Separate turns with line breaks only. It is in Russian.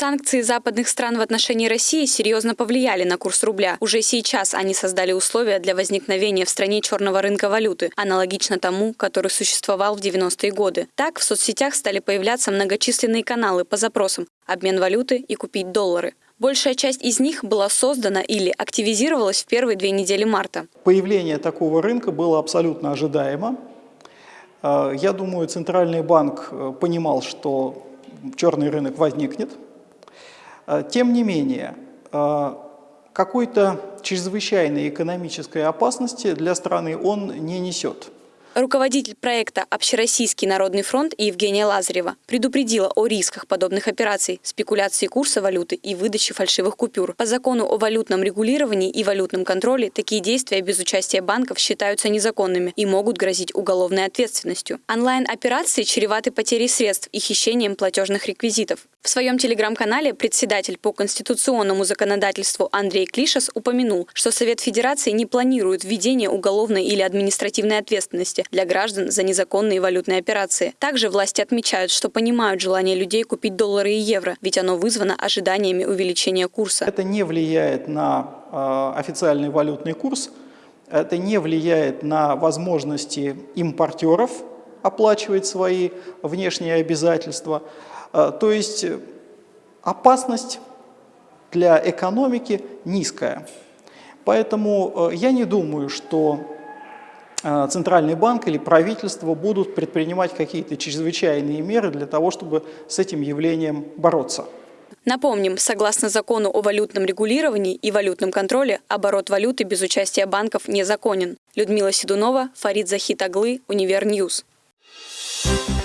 Санкции западных стран в отношении России серьезно повлияли на курс рубля. Уже сейчас они создали условия для возникновения в стране черного рынка валюты, аналогично тому, который существовал в 90-е годы. Так, в соцсетях стали появляться многочисленные каналы по запросам «обмен валюты» и «купить доллары». Большая часть из них была создана или активизировалась в первые две недели марта.
Появление такого рынка было абсолютно ожидаемо. Э, я думаю, Центральный банк э, понимал, что черный рынок возникнет. Э, тем не менее, какой-то чрезвычайной экономической опасности для страны он не несет.
Руководитель проекта «Общероссийский народный фронт» Евгения Лазарева предупредила о рисках подобных операций, спекуляции курса валюты и выдачи фальшивых купюр. По закону о валютном регулировании и валютном контроле такие действия без участия банков считаются незаконными и могут грозить уголовной ответственностью. Онлайн-операции чреваты потерей средств и хищением платежных реквизитов. В своем телеграм-канале председатель по конституционному законодательству Андрей Клишес упомянул, что Совет Федерации не планирует введение уголовной или административной ответственности для граждан за незаконные валютные операции. Также власти отмечают, что понимают желание людей купить доллары и евро, ведь оно вызвано ожиданиями увеличения курса.
Это не влияет на э, официальный валютный курс, это не влияет на возможности импортеров оплачивать свои внешние обязательства. А, то есть опасность для экономики низкая. Поэтому э, я не думаю, что Центральный банк или правительство будут предпринимать какие-то чрезвычайные меры для того, чтобы с этим явлением бороться.
Напомним, согласно закону о валютном регулировании и валютном контроле, оборот валюты без участия банков незаконен. Людмила Седунова, Фарид Захитаглы, Univer News. Thank